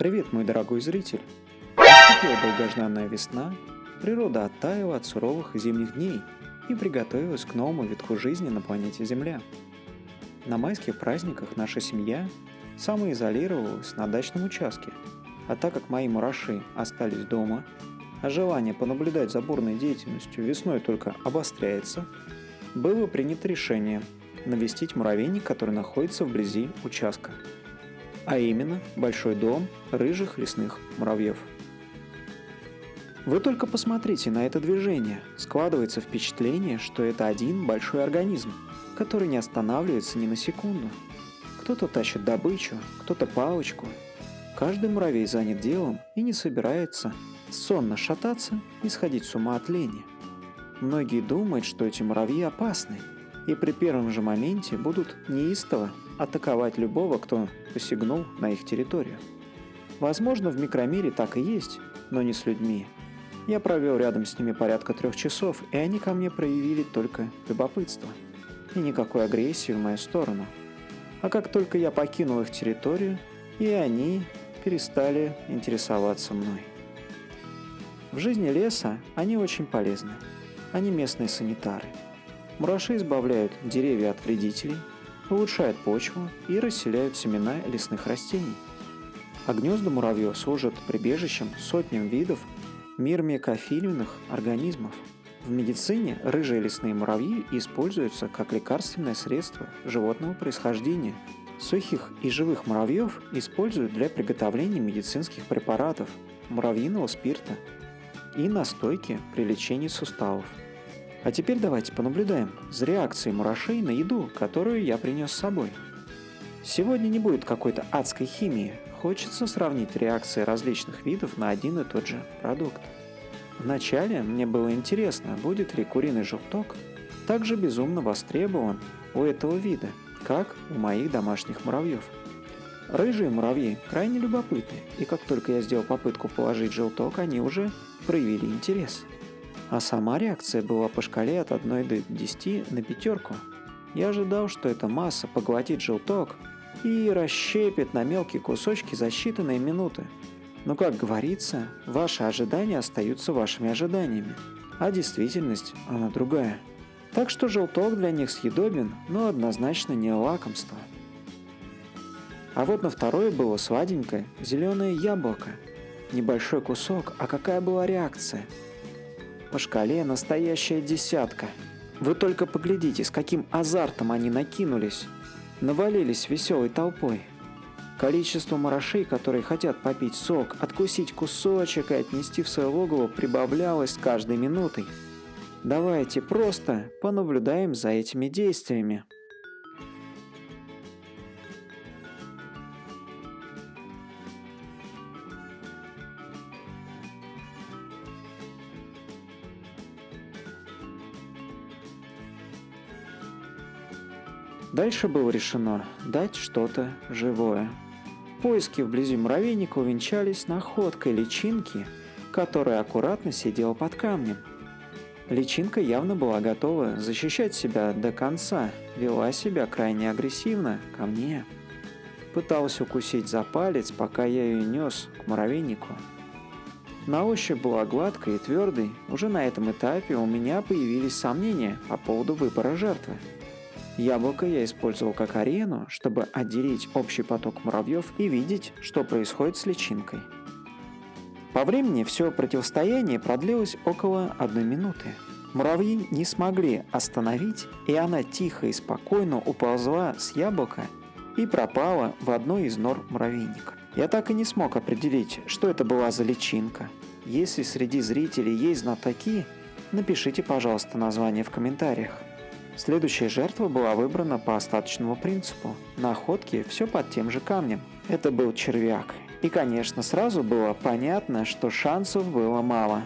Привет, мой дорогой зритель! Наступила долгожданная весна, природа оттаяла от суровых зимних дней и приготовилась к новому витку жизни на планете Земля. На майских праздниках наша семья самоизолировалась на дачном участке, а так как мои мураши остались дома, а желание понаблюдать за бурной деятельностью весной только обостряется, было принято решение навестить муравейник, который находится вблизи участка – а именно большой дом рыжих лесных муравьев. Вы только посмотрите на это движение. Складывается впечатление, что это один большой организм, который не останавливается ни на секунду. Кто-то тащит добычу, кто-то палочку. Каждый муравей занят делом и не собирается сонно шататься и сходить с ума от лени. Многие думают, что эти муравьи опасны, и при первом же моменте будут неистово атаковать любого, кто посягнул на их территорию. Возможно, в микромире так и есть, но не с людьми. Я провел рядом с ними порядка трех часов, и они ко мне проявили только любопытство. И никакой агрессии в мою сторону. А как только я покинул их территорию, и они перестали интересоваться мной. В жизни леса они очень полезны. Они местные санитары. Мураши избавляют деревья от вредителей, улучшают почву и расселяют семена лесных растений. А гнезда муравьев служат прибежищем сотням видов мирмекофильных организмов. В медицине рыжие лесные муравьи используются как лекарственное средство животного происхождения. Сухих и живых муравьев используют для приготовления медицинских препаратов, муравьиного спирта и настойки при лечении суставов. А теперь давайте понаблюдаем за реакцией мурашей на еду, которую я принес с собой. Сегодня не будет какой-то адской химии, хочется сравнить реакции различных видов на один и тот же продукт. Вначале мне было интересно, будет ли куриный желток также безумно востребован у этого вида, как у моих домашних муравьев. Рыжие муравьи крайне любопытны, и как только я сделал попытку положить желток, они уже проявили интерес – а сама реакция была по шкале от 1 до 10 на пятерку. Я ожидал, что эта масса поглотит желток и расщепит на мелкие кусочки за считанные минуты. Но, как говорится, ваши ожидания остаются вашими ожиданиями, а действительность, она другая. Так что желток для них съедобен, но однозначно не лакомство. А вот на второе было сладенькое зеленое яблоко. Небольшой кусок, а какая была реакция – по шкале настоящая десятка. Вы только поглядите, с каким азартом они накинулись. Навалились веселой толпой. Количество марашей, которые хотят попить сок, откусить кусочек и отнести в свое логово, прибавлялось с каждой минутой. Давайте просто понаблюдаем за этими действиями. Дальше было решено дать что-то живое. Поиски вблизи муравейника увенчались находкой личинки, которая аккуратно сидела под камнем. Личинка явно была готова защищать себя до конца, вела себя крайне агрессивно ко мне. Пыталась укусить за палец, пока я ее нес к муравейнику. На ощупь была гладкой и твердой, уже на этом этапе у меня появились сомнения по поводу выбора жертвы. Яблоко я использовал как арену, чтобы отделить общий поток муравьев и видеть, что происходит с личинкой. По времени все противостояние продлилось около одной минуты. Муравьи не смогли остановить, и она тихо и спокойно уползла с яблока и пропала в одной из нор муравейника. Я так и не смог определить, что это была за личинка. Если среди зрителей есть знатоки, напишите, пожалуйста, название в комментариях. Следующая жертва была выбрана по остаточному принципу. На охотке все под тем же камнем. Это был червяк. И, конечно, сразу было понятно, что шансов было мало.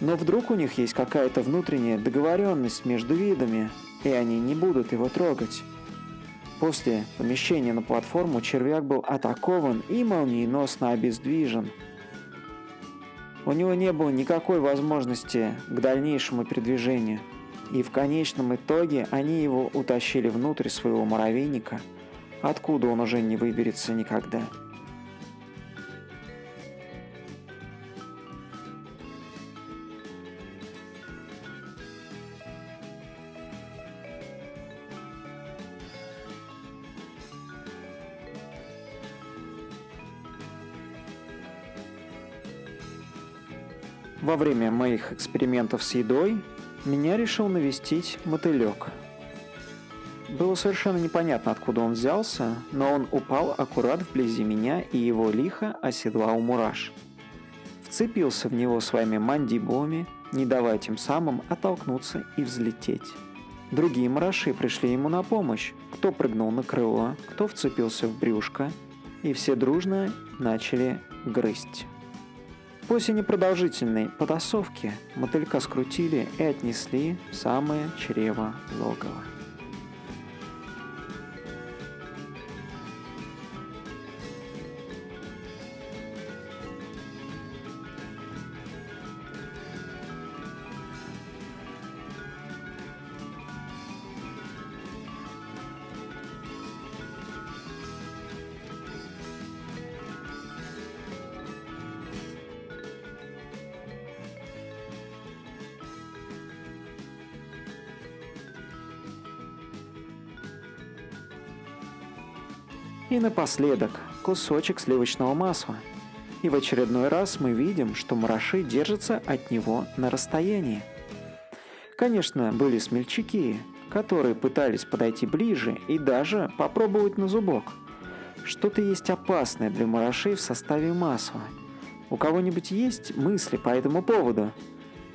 Но вдруг у них есть какая-то внутренняя договоренность между видами, и они не будут его трогать. После помещения на платформу червяк был атакован и молниеносно обездвижен. У него не было никакой возможности к дальнейшему передвижению – и в конечном итоге они его утащили внутрь своего муравейника, откуда он уже не выберется никогда. Во время моих экспериментов с едой меня решил навестить мотылек. Было совершенно непонятно, откуда он взялся, но он упал аккурат вблизи меня и его лихо оседлал мураш. Вцепился в него своими мандибулами, не давая тем самым оттолкнуться и взлететь. Другие мураши пришли ему на помощь, кто прыгнул на крыло, кто вцепился в брюшко, и все дружно начали грызть. После непродолжительной потасовки мотылька скрутили и отнесли в самое чрево логова. И напоследок кусочек сливочного масла. И в очередной раз мы видим, что мураши держатся от него на расстоянии. Конечно, были смельчаки, которые пытались подойти ближе и даже попробовать на зубок. Что-то есть опасное для мурашей в составе масла. У кого-нибудь есть мысли по этому поводу?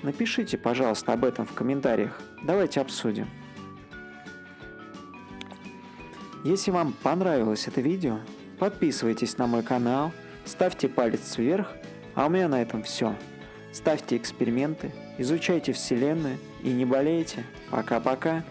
Напишите, пожалуйста, об этом в комментариях. Давайте обсудим. Если вам понравилось это видео, подписывайтесь на мой канал, ставьте палец вверх, а у меня на этом все. Ставьте эксперименты, изучайте Вселенную и не болейте. Пока-пока.